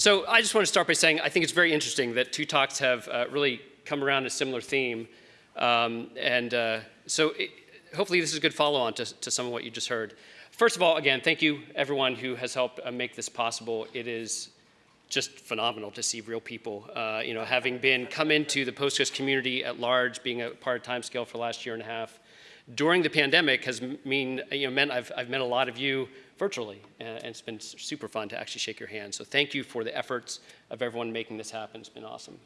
So I just want to start by saying I think it's very interesting that two talks have uh, really come around a similar theme. Um, and uh, so it, hopefully this is a good follow-on to, to some of what you just heard. First of all, again, thank you everyone who has helped uh, make this possible. It is just phenomenal to see real people. Uh, you know, having been come into the Postgres community at large, being a part of Timescale for the last year and a half, during the pandemic has mean, you know, meant I've, I've met a lot of you virtually, and it's been super fun to actually shake your hand. So thank you for the efforts of everyone making this happen. It's been awesome.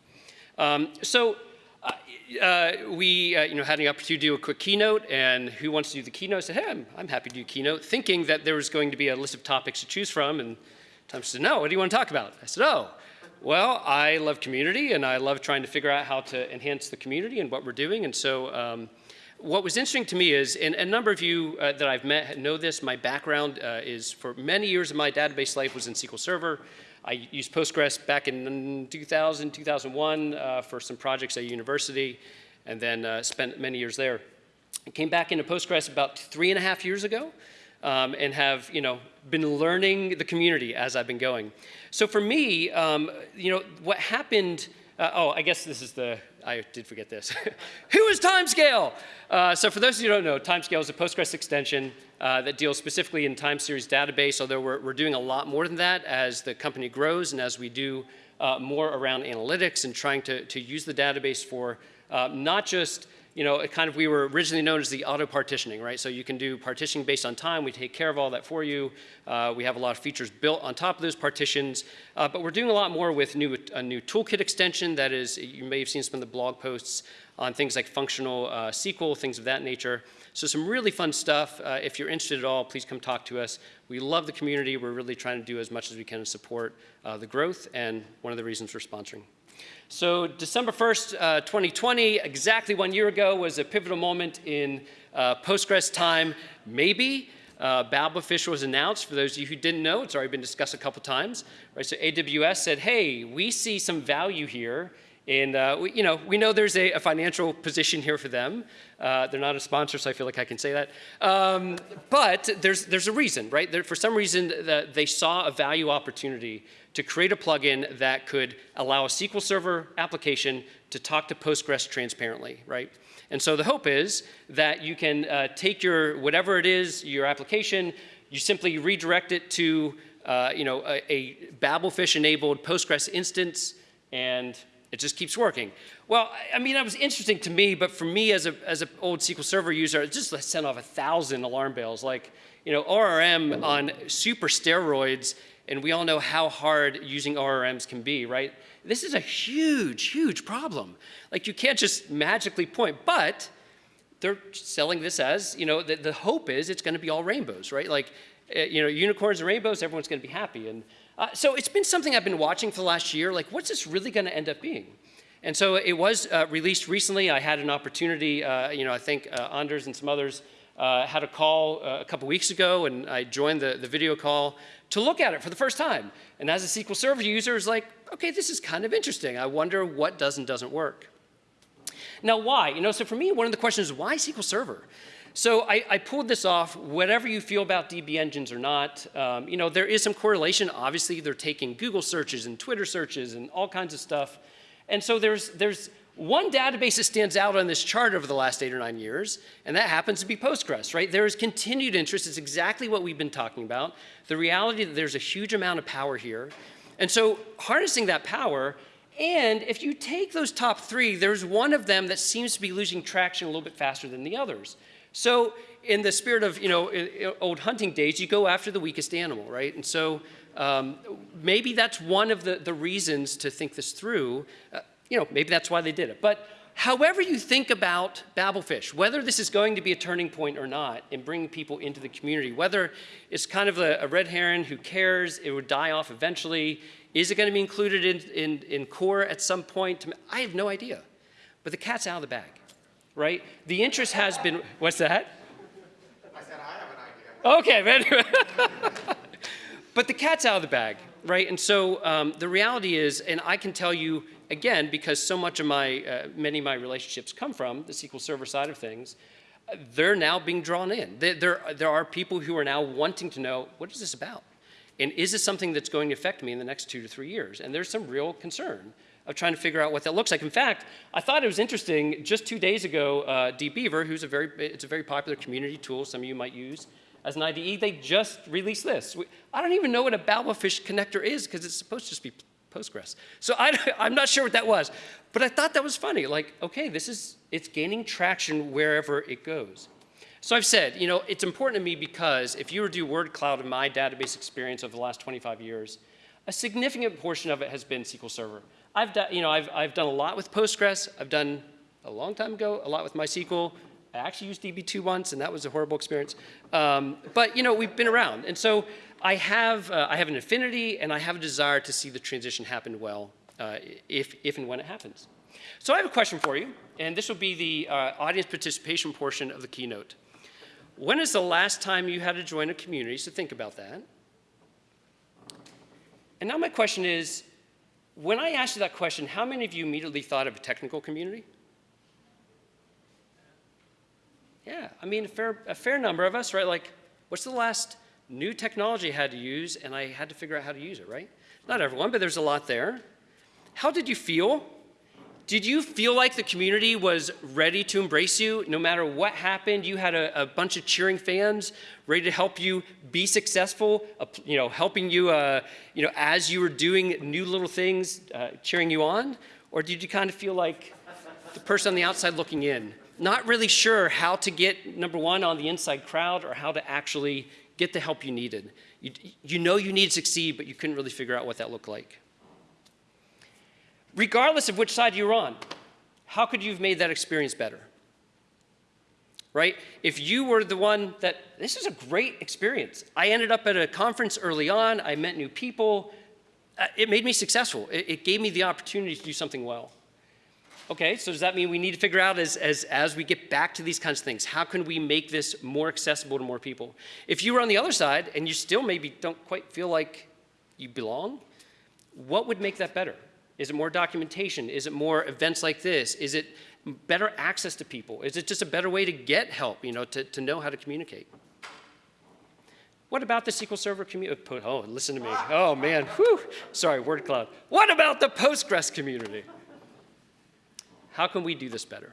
Um, so uh, uh, we uh, you know, had the opportunity to do a quick keynote, and who wants to do the keynote? I said, hey, I'm, I'm happy to do keynote, thinking that there was going to be a list of topics to choose from, and Tom said, no, what do you want to talk about? I said, oh, well, I love community, and I love trying to figure out how to enhance the community and what we're doing, and so um, what was interesting to me is, and a number of you uh, that I've met know this, my background uh, is for many years of my database life was in SQL Server. I used Postgres back in 2000, 2001 uh, for some projects at university, and then uh, spent many years there. I came back into Postgres about three and a half years ago, um, and have you know been learning the community as I've been going. So for me, um, you know, what happened uh, oh, I guess this is the, I did forget this. Who is Timescale? Uh, so for those of you who don't know, Timescale is a Postgres extension uh, that deals specifically in time series database, although we're, we're doing a lot more than that as the company grows and as we do uh, more around analytics and trying to, to use the database for uh, not just you know, kind of, we were originally known as the auto partitioning, right? So you can do partitioning based on time. We take care of all that for you. Uh, we have a lot of features built on top of those partitions, uh, but we're doing a lot more with new, a new toolkit extension that is, you may have seen some of the blog posts on things like functional uh, SQL, things of that nature. So some really fun stuff. Uh, if you're interested at all, please come talk to us. We love the community. We're really trying to do as much as we can to support uh, the growth and one of the reasons for sponsoring. So December 1st, uh, 2020, exactly one year ago, was a pivotal moment in uh, Postgres time. Maybe uh, Babelfish was announced. For those of you who didn't know, it's already been discussed a couple times. Right? So AWS said, hey, we see some value here and uh, we, you know, we know there's a, a financial position here for them. Uh, they're not a sponsor, so I feel like I can say that. Um, but there's, there's a reason, right? There, for some reason, the, they saw a value opportunity to create a plugin that could allow a SQL Server application to talk to Postgres transparently, right? And so the hope is that you can uh, take your, whatever it is, your application, you simply redirect it to, uh, you know, a, a Babelfish-enabled Postgres instance, and it just keeps working. Well, I mean, that was interesting to me, but for me as a as an old SQL Server user, it just sent off a thousand alarm bells. Like, you know, ORM on super steroids, and we all know how hard using ORMs can be, right? This is a huge, huge problem. Like, you can't just magically point, but they're selling this as, you know, the, the hope is it's going to be all rainbows, right? Like, eh, you know, unicorns and rainbows, everyone's going to be happy. And uh, so it's been something I've been watching for the last year, like what's this really gonna end up being? And so it was uh, released recently. I had an opportunity, uh, you know, I think uh, Anders and some others uh, had a call uh, a couple weeks ago and I joined the, the video call to look at it for the first time. And as a SQL Server user, it's like, okay, this is kind of interesting. I wonder what does and doesn't work. Now why? You know, so for me, one of the questions is why SQL Server? So I, I, pulled this off, whatever you feel about DB engines or not, um, you know, there is some correlation. Obviously, they're taking Google searches and Twitter searches and all kinds of stuff. And so there's, there's one database that stands out on this chart over the last eight or nine years, and that happens to be Postgres, right? There is continued interest. It's exactly what we've been talking about. The reality that there's a huge amount of power here. And so harnessing that power, and if you take those top three, there's one of them that seems to be losing traction a little bit faster than the others. So in the spirit of, you know, old hunting days, you go after the weakest animal, right? And so um, maybe that's one of the, the reasons to think this through. Uh, you know, maybe that's why they did it. But however you think about Babelfish, whether this is going to be a turning point or not in bringing people into the community, whether it's kind of a, a red herring, who cares, it would die off eventually, is it going to be included in, in, in core at some point? I have no idea. But the cat's out of the bag right? The interest has been, what's that? I said I have an idea. Okay, but the cat's out of the bag, right? And so um, the reality is, and I can tell you again, because so much of my, uh, many of my relationships come from the SQL Server side of things, they're now being drawn in. There, there, there are people who are now wanting to know, what is this about? And is this something that's going to affect me in the next two to three years? And there's some real concern of trying to figure out what that looks like. In fact, I thought it was interesting, just two days ago, uh, dbeaver, who's a very, it's a very popular community tool some of you might use as an IDE, they just released this. We, I don't even know what a Babelfish connector is because it's supposed to just be Postgres. So I, I'm not sure what that was, but I thought that was funny. Like, okay, this is, it's gaining traction wherever it goes. So I've said, you know, it's important to me because if you were to do word cloud in my database experience over the last 25 years, a significant portion of it has been SQL Server. I've done, you know, I've, I've done a lot with Postgres. I've done a long time ago, a lot with MySQL. I actually used DB2 once, and that was a horrible experience. Um, but, you know, we've been around. And so I have, uh, I have an affinity, and I have a desire to see the transition happen well, uh, if, if and when it happens. So I have a question for you, and this will be the uh, audience participation portion of the keynote. When is the last time you had to join a community? So think about that. And now my question is, when I asked you that question, how many of you immediately thought of a technical community? Yeah, I mean, a fair, a fair number of us, right? Like, what's the last new technology I had to use and I had to figure out how to use it, right? Not everyone, but there's a lot there. How did you feel? Did you feel like the community was ready to embrace you no matter what happened? You had a, a bunch of cheering fans ready to help you be successful, uh, you know, helping you, uh, you know, as you were doing new little things, uh, cheering you on? Or did you kind of feel like the person on the outside looking in, not really sure how to get, number one, on the inside crowd or how to actually get the help you needed? You, you know you need to succeed, but you couldn't really figure out what that looked like regardless of which side you're on, how could you have made that experience better? Right? If you were the one that, this is a great experience. I ended up at a conference early on, I met new people, uh, it made me successful. It, it, gave me the opportunity to do something well. Okay, so does that mean we need to figure out as, as, as we get back to these kinds of things, how can we make this more accessible to more people? If you were on the other side and you still maybe don't quite feel like you belong, what would make that better? Is it more documentation? Is it more events like this? Is it better access to people? Is it just a better way to get help, you know, to, to know how to communicate? What about the SQL Server community? Uh, oh, listen to me. Oh, man. Whew. Sorry, word cloud. What about the Postgres community? How can we do this better?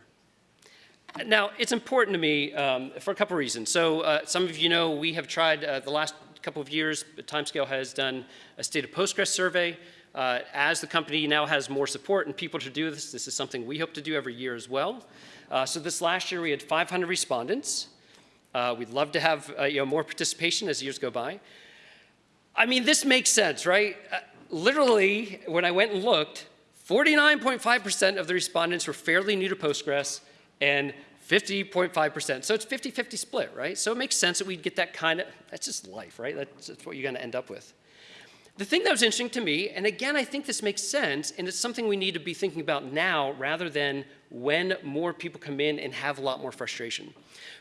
Now, it's important to me um, for a couple reasons. So uh, some of you know we have tried uh, the last couple of years, Timescale has done a state of Postgres survey. Uh, as the company now has more support and people to do this, this is something we hope to do every year as well. Uh, so this last year we had 500 respondents. Uh, we'd love to have uh, you know, more participation as years go by. I mean, this makes sense, right? Uh, literally, when I went and looked, 49.5% of the respondents were fairly new to Postgres and 50.5%. So it's 50-50 split, right? So it makes sense that we'd get that kind of, that's just life, right? That's, that's what you're gonna end up with. The thing that was interesting to me, and again, I think this makes sense, and it's something we need to be thinking about now rather than when more people come in and have a lot more frustration.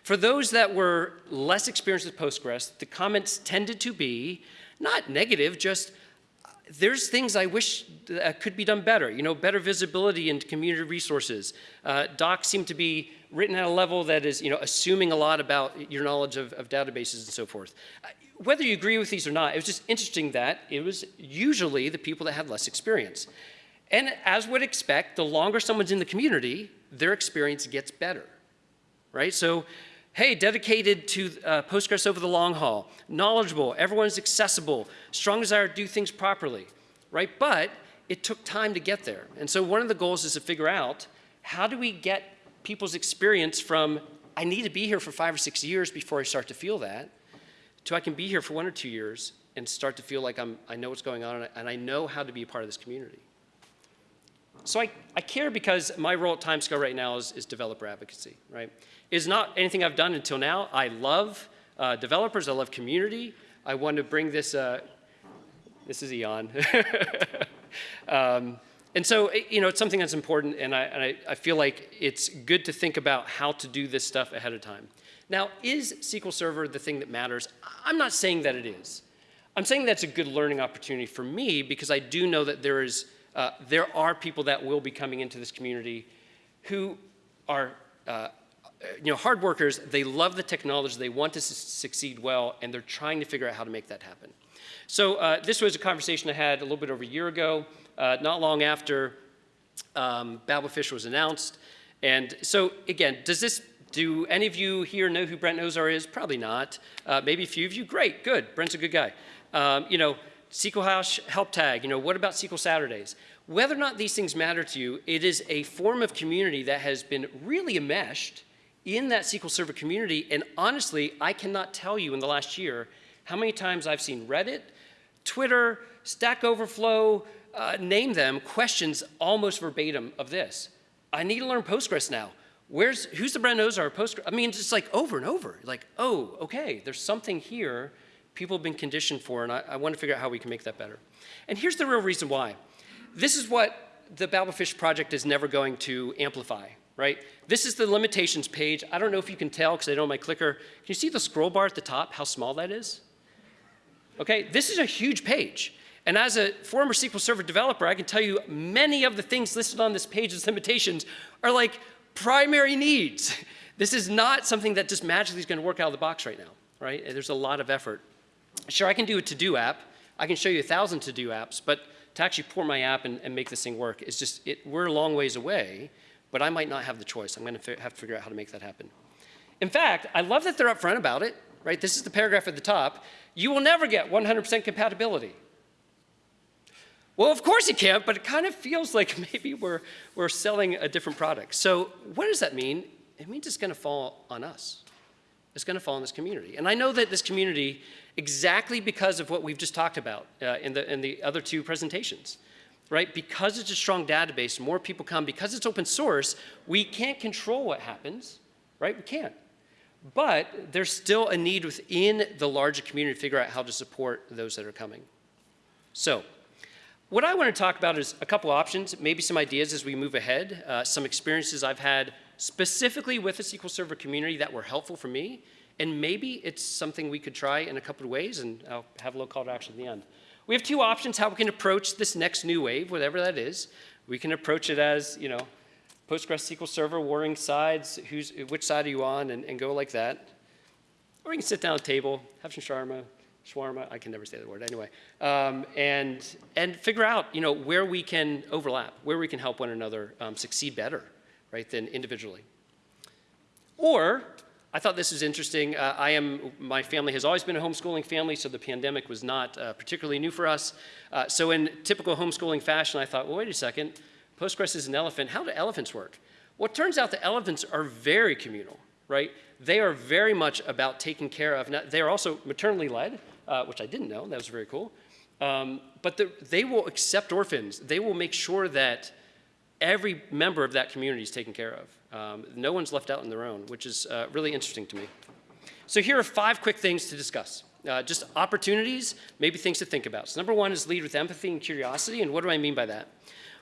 For those that were less experienced with Postgres, the comments tended to be not negative, just uh, there's things I wish that uh, could be done better. You know, better visibility into community resources. Uh, docs seem to be written at a level that is, you know, assuming a lot about your knowledge of, of databases and so forth uh, whether you agree with these or not, it was just interesting that it was usually the people that had less experience. And as would expect, the longer someone's in the community, their experience gets better, right? So, hey, dedicated to uh, Postgres over the long haul, knowledgeable, everyone's accessible, strong desire to do things properly, right? But it took time to get there. And so one of the goals is to figure out how do we get people's experience from, I need to be here for five or six years before I start to feel that, to I can be here for one or two years and start to feel like I'm, I know what's going on and I, and I know how to be a part of this community. So I, I care because my role at Timescale right now is, is developer advocacy, right? It's not anything I've done until now. I love uh, developers, I love community. I want to bring this, uh, this is Eon. um, and so, you know, it's something that's important and, I, and I, I feel like it's good to think about how to do this stuff ahead of time. Now, is SQL Server the thing that matters? I'm not saying that it is. I'm saying that's a good learning opportunity for me because I do know that there, is, uh, there are people that will be coming into this community who are uh, you know, hard workers, they love the technology, they want to su- succeed well, and they're trying to figure out how to make that happen. So uh, this was a conversation I had a little bit over a year ago, uh, not long after um, Babelfish was announced. And so again, does this, do any of you here know who Brent Ozar is? Probably not. Uh, maybe a few of you, great, good, Brent's a good guy. Um, you know, SQL House help tag, you know, what about SQL Saturdays? Whether or not these things matter to you, it is a form of community that has been really enmeshed in that SQL Server community. And honestly, I cannot tell you in the last year how many times I've seen Reddit, Twitter, Stack Overflow, uh, name them, questions almost verbatim of this. I need to learn Postgres now. Where's, who's the Brent Ozar of Postgres? I mean, it's like over and over. Like, oh, okay, there's something here people have been conditioned for, and I, I want to figure out how we can make that better. And here's the real reason why. This is what the Babelfish project is never going to amplify, right? This is the limitations page. I don't know if you can tell because I don't have my clicker. Can you see the scroll bar at the top, how small that is? Okay, this is a huge page. And as a former SQL Server developer, I can tell you many of the things listed on this page as limitations are like primary needs. This is not something that just magically is going to work out of the box right now, right? There's a lot of effort. Sure, I can do a to-do app. I can show you a thousand to-do apps, but to actually pour my app and, and make this thing work, is just, it, we're a long ways away, but I might not have the choice. I'm going to have to figure out how to make that happen. In fact, I love that they're upfront about it, right? This is the paragraph at the top. You will never get 100% compatibility. Well, of course you can't, but it kind of feels like maybe we're, we're selling a different product. So what does that mean? It means it's going to fall on us. It's going to fall on this community. And I know that this community, exactly because of what we've just talked about uh, in, the, in the other two presentations, right? Because it's a strong database, more people come. Because it's open source, we can't control what happens, right? We can't. But there's still a need within the larger community to figure out how to support those that are coming. So what I want to talk about is a couple options, maybe some ideas as we move ahead, uh, some experiences I've had specifically with the SQL Server community that were helpful for me, and maybe it's something we could try in a couple of ways, and I'll have a little call to action at the end. We have two options how we can approach this next new wave, whatever that is. We can approach it as, you know, Postgres SQL Server, warring sides, who's, which side are you on, and, and go like that. Or we can sit down at a table, have some shawarma, shawarma, I can never say the word anyway, um, and, and figure out, you know, where we can overlap, where we can help one another um, succeed better, right, than individually. Or, I thought this was interesting. Uh, I am, my family has always been a homeschooling family, so the pandemic was not uh, particularly new for us. Uh, so in typical homeschooling fashion, I thought, well, wait a second, Postgres is an elephant. How do elephants work? Well, it turns out the elephants are very communal, right? They are very much about taking care of, they are also maternally led, uh, which I didn't know, that was very cool. Um, but the, they will accept orphans. They will make sure that every member of that community is taken care of. Um, no one's left out on their own, which is uh, really interesting to me. So here are five quick things to discuss. Uh, just opportunities, maybe things to think about. So number one is lead with empathy and curiosity, and what do I mean by that?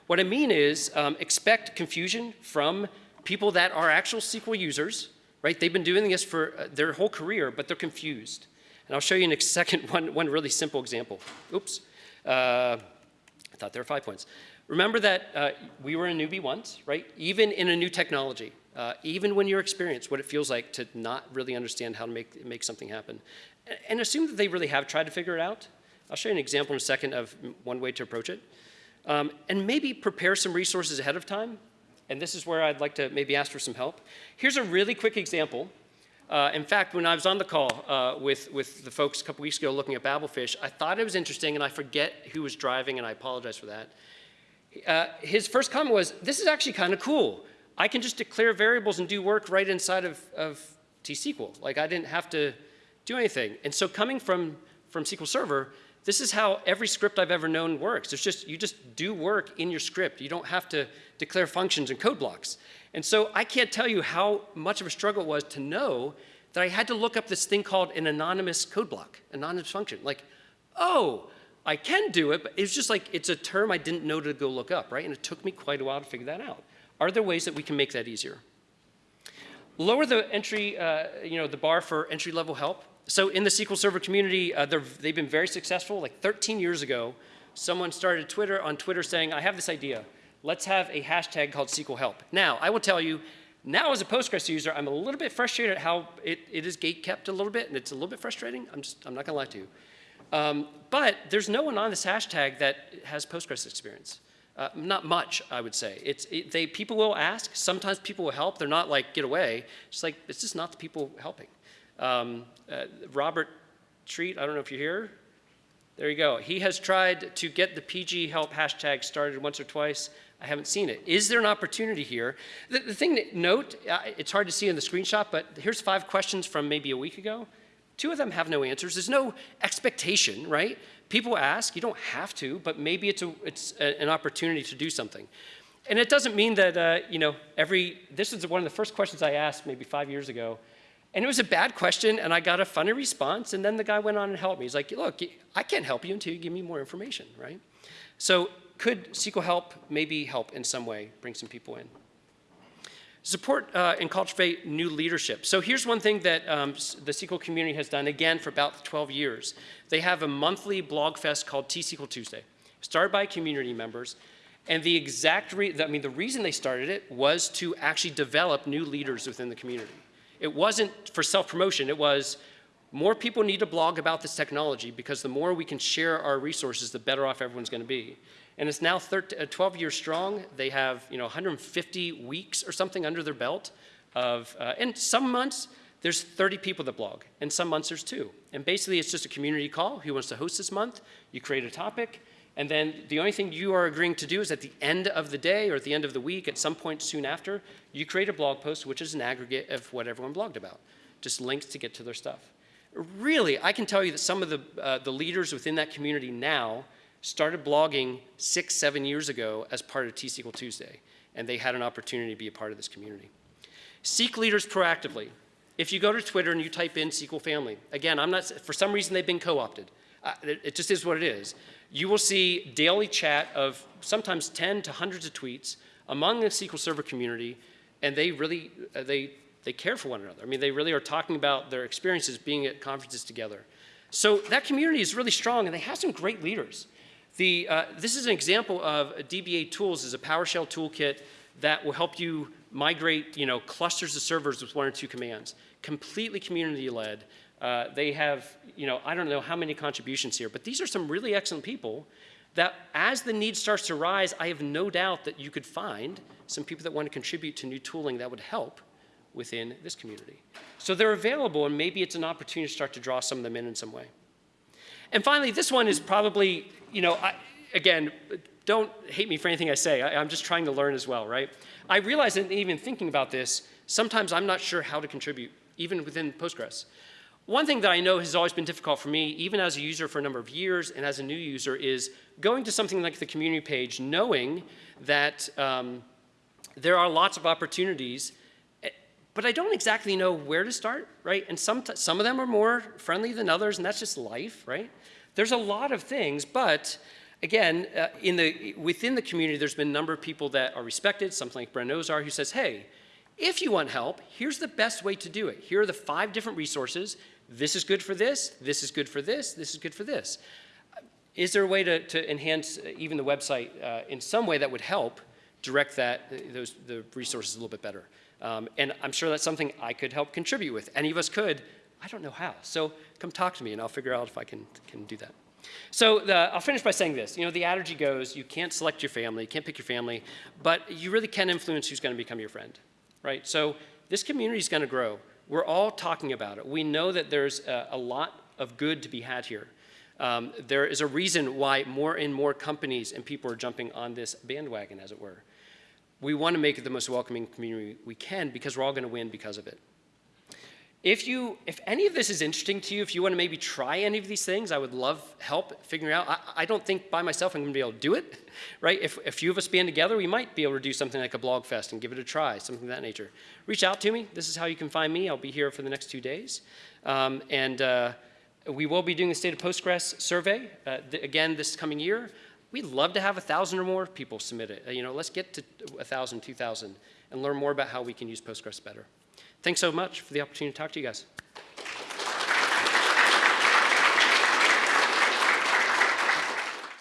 What I mean is um, expect confusion from people that are actual SQL users, right? They've been doing this for uh, their whole career, but they're confused. And I'll show you in a second one, one really simple example. Oops. Uh, I thought there were five points. Remember that uh, we were a newbie once, right? Even in a new technology, uh, even when you're experienced, what it feels like to not really understand how to make, make something happen. And assume that they really have tried to figure it out. I'll show you an example in a second of one way to approach it. Um, and maybe prepare some resources ahead of time. And this is where I'd like to maybe ask for some help. Here's a really quick example. Uh, in fact, when I was on the call uh, with, with the folks a couple weeks ago looking at Babelfish, I thought it was interesting, and I forget who was driving, and I apologize for that. Uh, his first comment was, this is actually kind of cool. I can just declare variables and do work right inside of, of T-SQL. Like I didn't have to do anything. And so coming from, from SQL Server, this is how every script I've ever known works. It's just, you just do work in your script. You don't have to declare functions and code blocks. And so I can't tell you how much of a struggle it was to know that I had to look up this thing called an anonymous code block, anonymous function. Like, oh, I can do it, but it's just like, it's a term I didn't know to go look up, right? And it took me quite a while to figure that out. Are there ways that we can make that easier? Lower the entry, uh, you know, the bar for entry level help. So in the SQL Server community, uh, they've been very successful. Like 13 years ago, someone started Twitter on Twitter saying, I have this idea. Let's have a hashtag called SQL help. Now, I will tell you, Now, as a Postgres user, I'm a little bit frustrated at how it, it is gate kept a little bit, and it's a little bit frustrating. I'm just, I'm not gonna lie to you. Um, but there's no one on this hashtag that has Postgres experience. Uh, not much, I would say. It's, it, they, people will ask. Sometimes people will help. They're not like, get away. It's like, it's just not the people helping. Um, uh, Robert Treat, I don't know if you're here. There you go. He has tried to get the PG help hashtag started once or twice. I haven't seen it. Is there an opportunity here? The, the thing to note, uh, it's hard to see in the screenshot, but here's five questions from maybe a week ago. Two of them have no answers. There's no expectation, right? People ask, you don't have to, but maybe it's, a, it's a, an opportunity to do something. And it doesn't mean that, uh, you know, every, this is one of the first questions I asked maybe five years ago. And it was a bad question, and I got a funny response, and then the guy went on and helped me. He's like, look, I can't help you until you give me more information, right? So could SQL help maybe help in some way, bring some people in? Support uh, and cultivate new leadership. So here's one thing that um, the SQL community has done, again, for about 12 years. They have a monthly blog fest called T-SQL Tuesday, started by community members. And the exact, I mean, the reason they started it was to actually develop new leaders within the community. It wasn't for self-promotion, it was more people need to blog about this technology because the more we can share our resources, the better off everyone's gonna be. And it's now 13, uh, 12 years strong. They have you know 150 weeks or something under their belt of, uh, and some months there's 30 people that blog, and some months there's two. And basically it's just a community call. Who wants to host this month? You create a topic, and then the only thing you are agreeing to do is at the end of the day or at the end of the week, at some point soon after, you create a blog post, which is an aggregate of what everyone blogged about. Just links to get to their stuff. Really, I can tell you that some of the, uh, the leaders within that community now started blogging six, seven years ago as part of T-SQL Tuesday, and they had an opportunity to be a part of this community. Seek leaders proactively. If you go to Twitter and you type in SQL family, again, I'm not, for some reason they've been co-opted. It, it just is what it is. You will see daily chat of sometimes 10 to hundreds of tweets among the SQL Server community, and they really, uh, they, they care for one another. I mean, they really are talking about their experiences being at conferences together. So that community is really strong, and they have some great leaders. The, uh, this is an example of DBA Tools is a PowerShell toolkit that will help you migrate you know, clusters of servers with one or two commands. Completely community-led. Uh, they have, you know, I don't know how many contributions here, but these are some really excellent people that as the need starts to rise, I have no doubt that you could find some people that want to contribute to new tooling that would help within this community. So they're available, and maybe it's an opportunity to start to draw some of them in in some way. And finally, this one is probably, you know, I, again, don't hate me for anything I say. I, am just trying to learn as well, right? I realize that even thinking about this, sometimes I'm not sure how to contribute, even within Postgres. One thing that I know has always been difficult for me, even as a user for a number of years and as a new user, is going to something like the community page, knowing that um, there are lots of opportunities, eh, but I don't exactly know where to start, right? And some, some of them are more friendly than others, and that's just life, right? There's a lot of things, but again, uh, in the, within the community, there's been a number of people that are respected, something like Brent Ozar, who says, hey, if you want help, here's the best way to do it. Here are the five different resources. This is good for this, this is good for this, this is good for this. Is there a way to, to enhance uh, even the website uh, in some way that would help direct that, uh, those, the resources a little bit better? Um, and I'm sure that's something I could help contribute with. Any of us could. I don't know how. So come talk to me and I'll figure out if I can, can do that. So the, I'll finish by saying this. You know, the adage goes, you can't select your family, you can't pick your family, but you really can influence who's going to become your friend, right? So this community is going to grow. We're all talking about it. We know that there's a, a lot of good to be had here. Um, there is a reason why more and more companies and people are jumping on this bandwagon, as it were. We want to make it the most welcoming community we can because we're all going to win because of it. If, you, if any of this is interesting to you, if you want to maybe try any of these things, I would love help figuring out. I, I don't think by myself I'm going to be able to do it, right? If a few of us band together, we might be able to do something like a blog fest and give it a try, something of that nature. Reach out to me. This is how you can find me. I'll be here for the next two days. Um, and uh, we will be doing the State of Postgres survey, uh, th again, this coming year. We'd love to have a 1,000 or more people submit it. Uh, you know, let's get to 1,000, 2,000 and learn more about how we can use Postgres better. Thanks so much for the opportunity to talk to you guys.